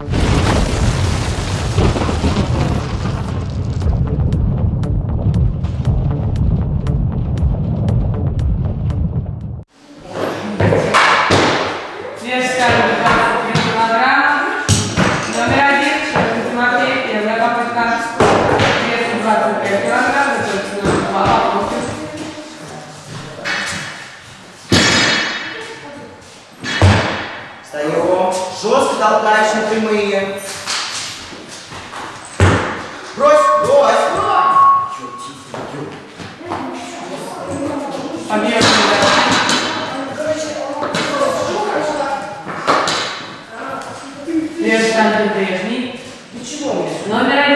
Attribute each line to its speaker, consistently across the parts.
Speaker 1: you. Александр Брежний. Почему? Номер один.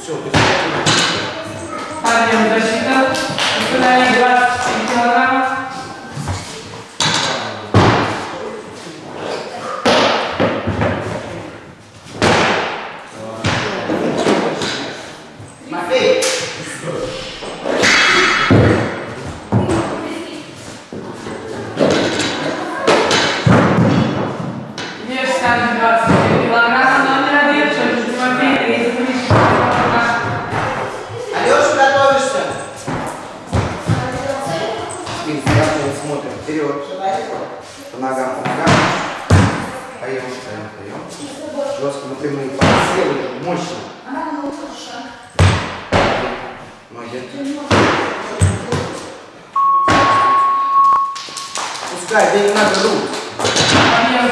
Speaker 2: Все,
Speaker 1: Парнем защита. Установили 24 килограмма.
Speaker 2: мощно. А, ну хорошо. Ноги. Пускай, да не надо рук.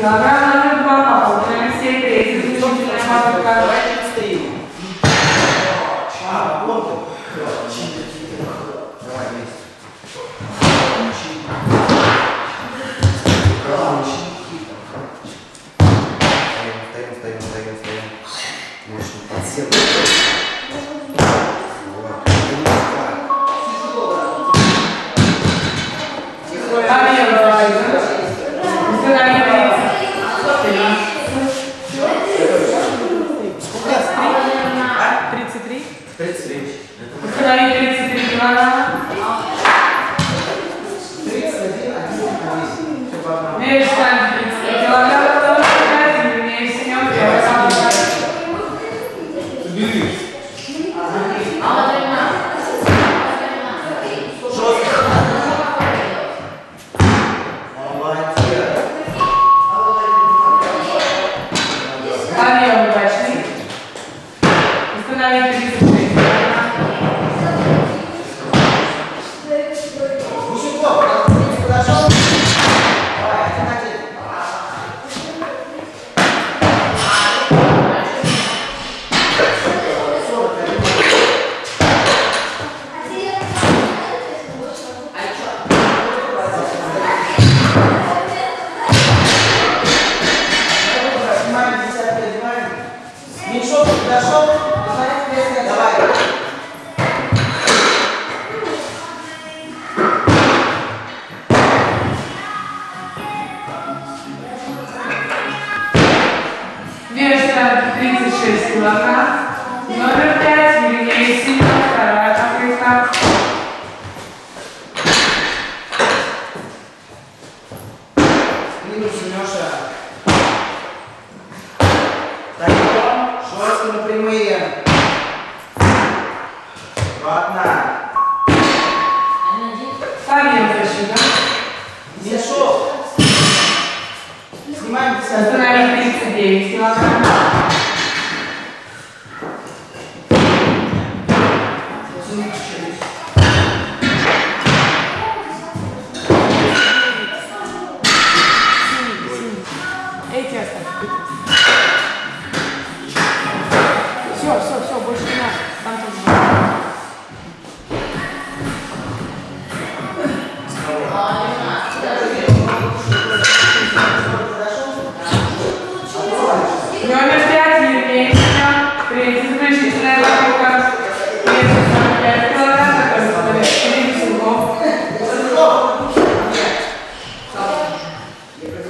Speaker 1: Clara Установить 33 39 килограмм.
Speaker 2: Yo creo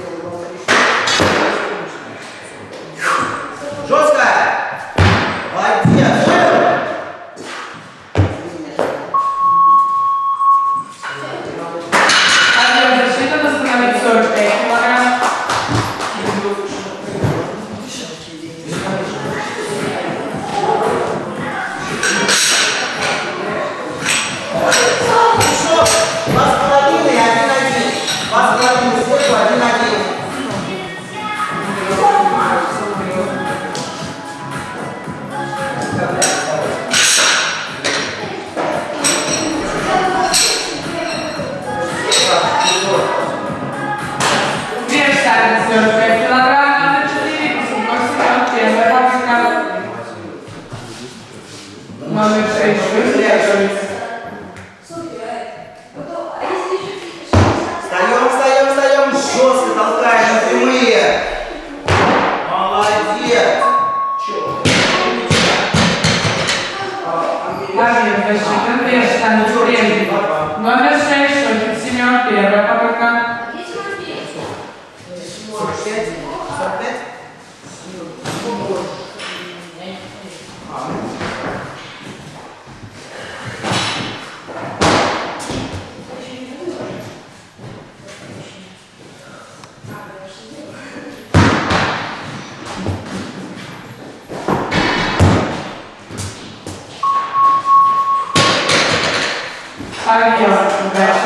Speaker 1: Подъем удачный.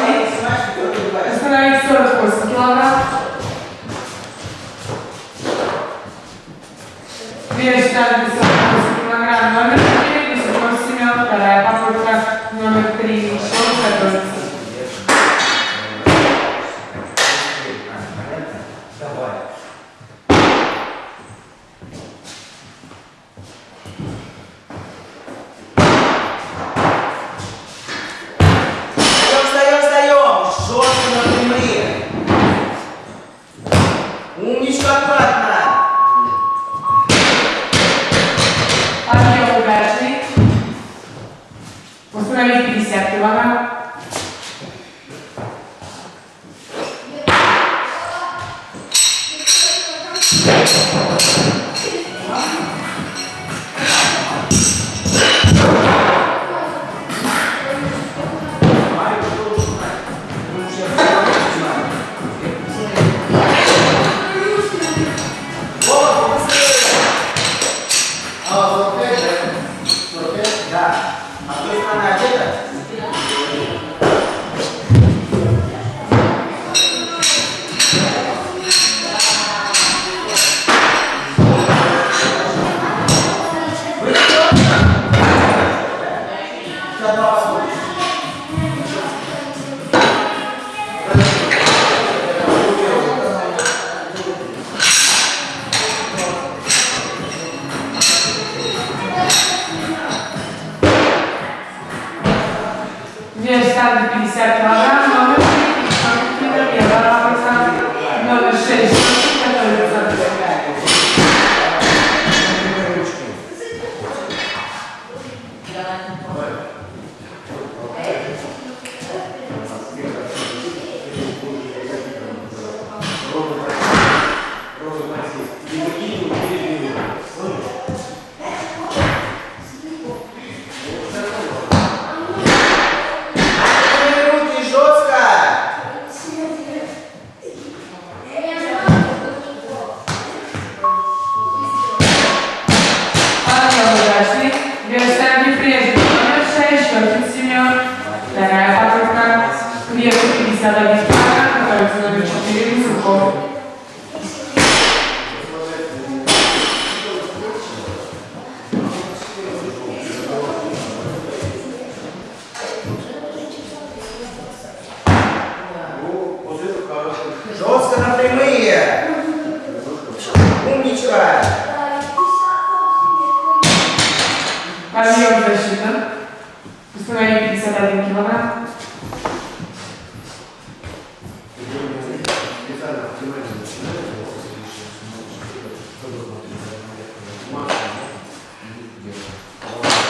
Speaker 1: llevara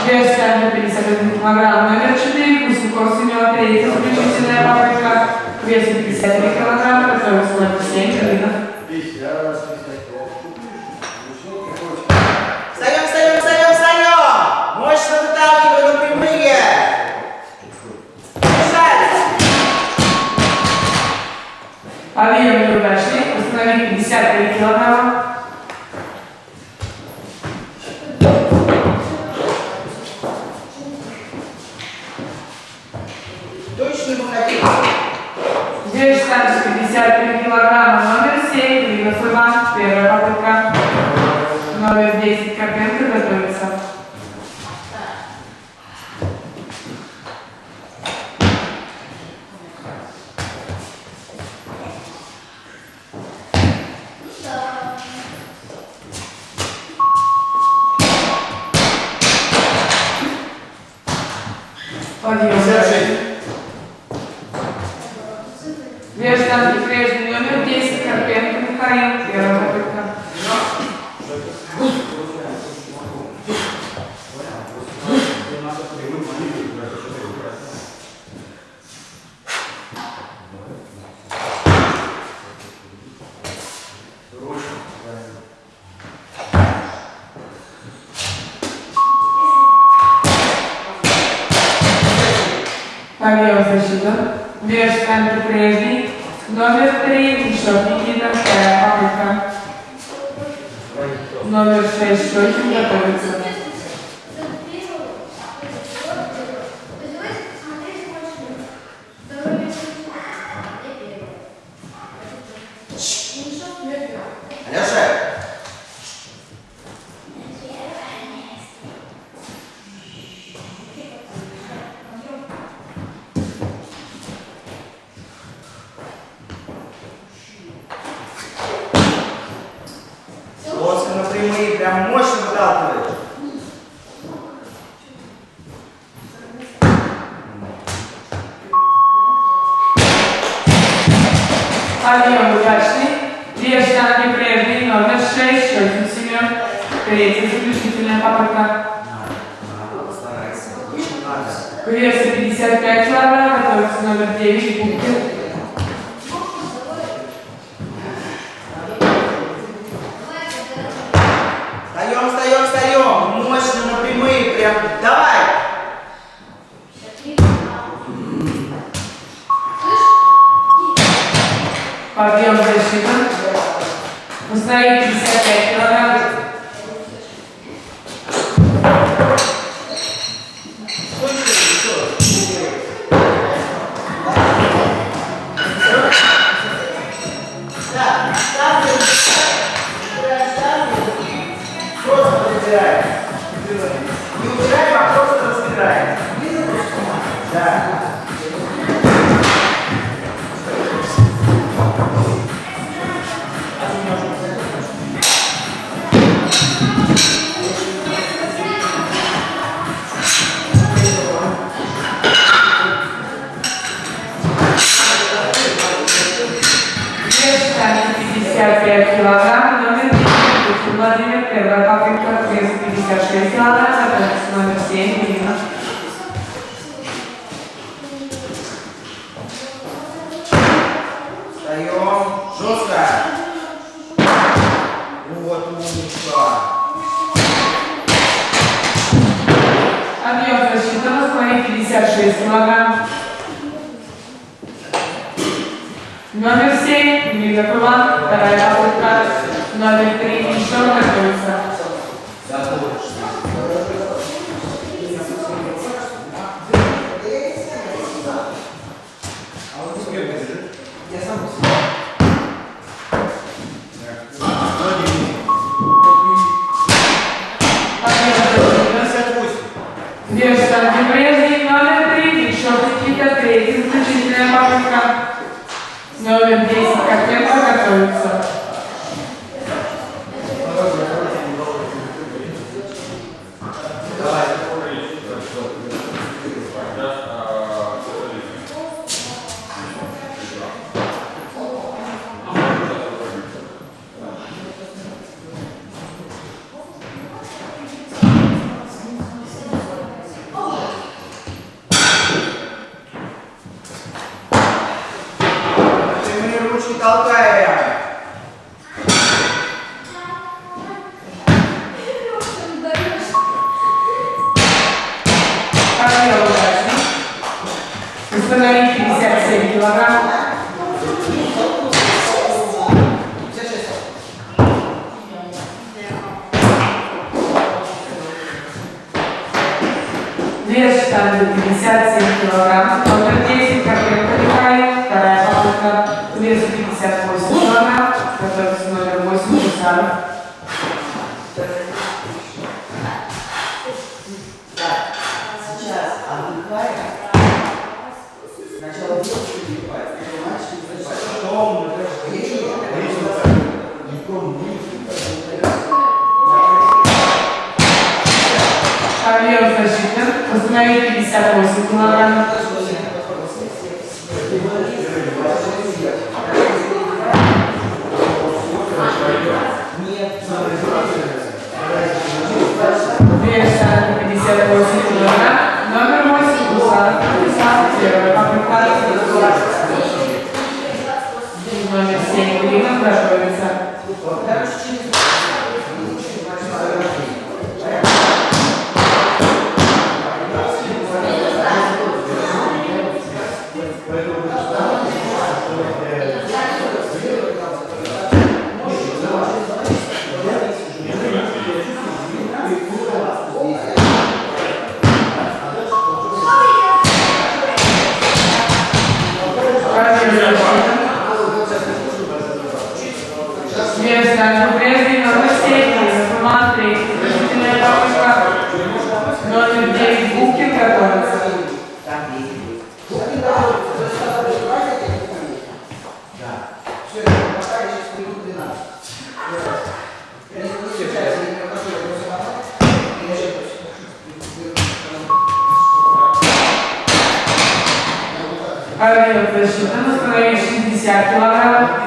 Speaker 1: Вес штанги 51 килограмм. Номер 4, Кусюков Семен, третья заключительная попытка. К весу 53 килограмма, готовится номер 7, Калинов.
Speaker 2: Встаем,
Speaker 1: informar, pero Подъем защита. Вес штанги прежний. Номер 3, Мишок Никита, вторая попытка. Номер 6,
Speaker 2: прям мощно выталкиваешь.
Speaker 1: Подъем удачный. Вес штанги прежний. Номер 6, Щекин Семен. Третья заключительная попытка.
Speaker 2: Старайся.
Speaker 1: Весу 55 килограмм, готовится номер 9, Пупкин.
Speaker 2: сказать, но прежде на
Speaker 3: соседи, смотри, например, бабушка номер 9 Букин готовится. Авиапосчитан установить 60 килограмм.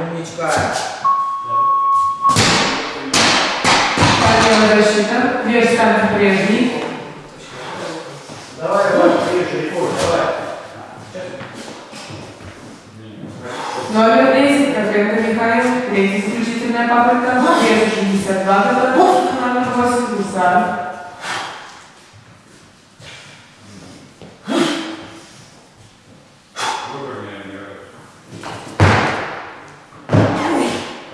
Speaker 2: Умничка.
Speaker 1: Подъем защита. Вес станет прежний.
Speaker 3: Давай, давай.
Speaker 1: Номер 10. Котлетка Михаил. Третья исключительная попытка. Вес 62 готовится. Номер 8. Гусар.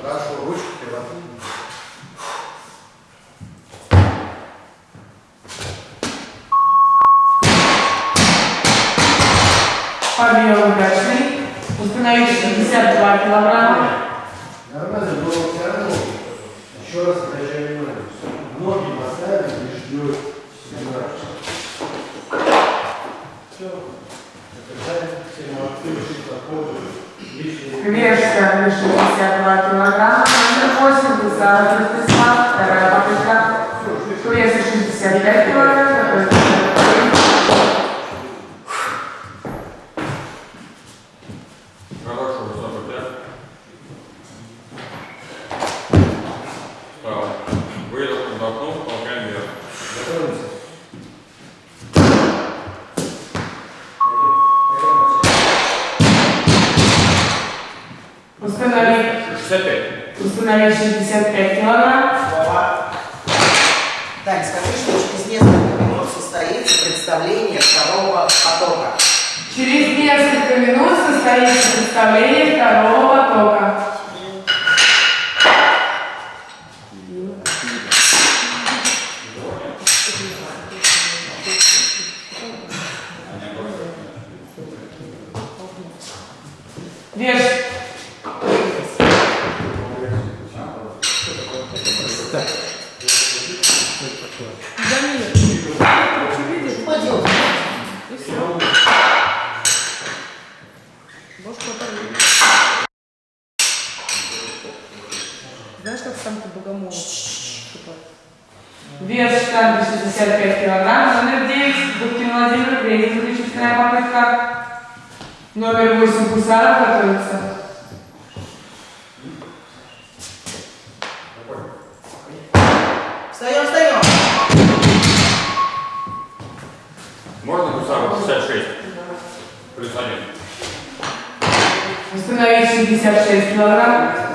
Speaker 3: Хорошо, ручки прямо.
Speaker 1: Подъем удачный. Установить 62 килограмма.
Speaker 3: Нормально, но все равно. Еще раз обращаю внимание. Ноги поставили, лишь ждет Все. Закрываем. Все молодцы, ушли проходы. Лишние.
Speaker 1: Вес станет 62 килограмма. Номер 8. Гусар Ростислав. Вторая попытка. Вес 65 килограмм. Готовится.
Speaker 4: Хорошо, высоко пять. Встал. Выдох, вдохнул, толкаем вверх.
Speaker 3: Готовимся.
Speaker 1: Установить
Speaker 4: 65.
Speaker 1: Установить 65 килограмм.
Speaker 2: Так, скажи, что через несколько минут состоится представление второго потока.
Speaker 1: Через несколько минут состоится представление второго потока. Вес штанги 65 килограмм. Номер 9. Губкин Владимир. Третья заключительная попытка. Номер 8. Гусаров готовится.
Speaker 2: Встаем, встаем.
Speaker 4: Можно гусару 66? Плюс один.
Speaker 1: Установить 66 килограмм.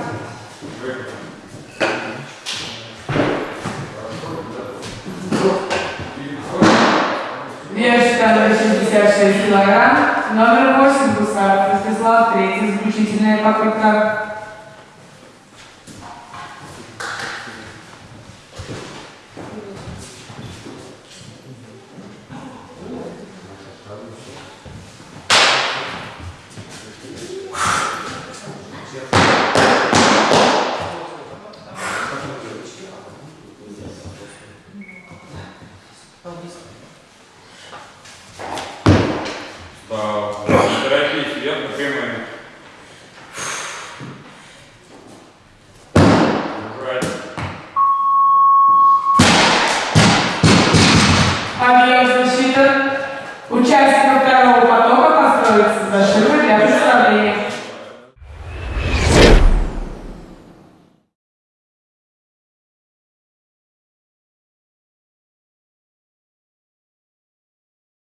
Speaker 1: Вес штанги 66 килограмм. Номер 8. Гусаров Ростислав. Третья заключительная попытка.